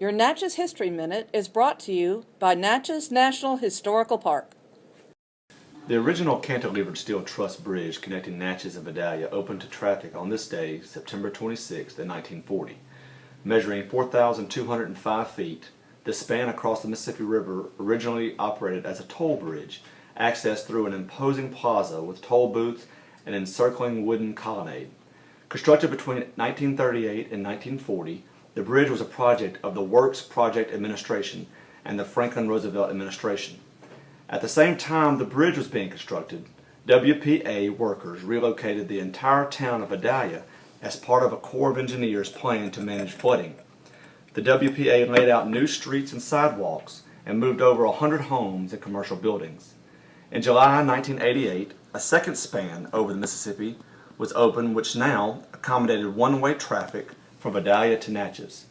Your Natchez History Minute is brought to you by Natchez National Historical Park. The original cantilevered steel truss bridge connecting Natchez and Vidalia opened to traffic on this day, September 26, 1940. Measuring 4,205 feet, the span across the Mississippi River originally operated as a toll bridge, accessed through an imposing plaza with toll booths and encircling wooden colonnade. Constructed between 1938 and 1940, the bridge was a project of the Works Project Administration and the Franklin Roosevelt Administration. At the same time the bridge was being constructed, WPA workers relocated the entire town of Vidalia as part of a Corps of Engineers plan to manage flooding. The WPA laid out new streets and sidewalks and moved over 100 homes and commercial buildings. In July 1988, a second span over the Mississippi was opened which now accommodated one-way traffic from Vidalia to Natchez.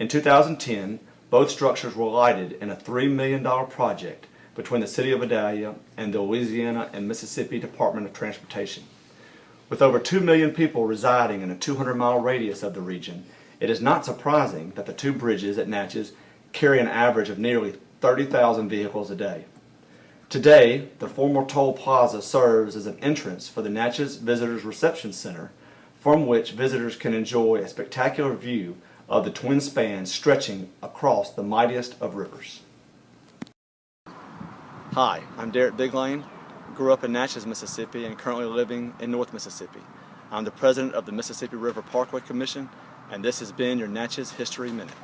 In 2010, both structures were lighted in a $3 million project between the City of Vidalia and the Louisiana and Mississippi Department of Transportation. With over 2 million people residing in a 200-mile radius of the region, it is not surprising that the two bridges at Natchez carry an average of nearly 30,000 vehicles a day. Today, the former toll plaza serves as an entrance for the Natchez Visitors Reception Center, from which visitors can enjoy a spectacular view of the twin spans stretching across the mightiest of rivers. Hi, I'm Derek Biglane, grew up in Natchez, Mississippi and currently living in North Mississippi. I'm the president of the Mississippi River Parkway Commission and this has been your Natchez History Minute.